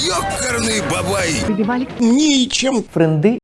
Ёкарный бабай! Ничем. френды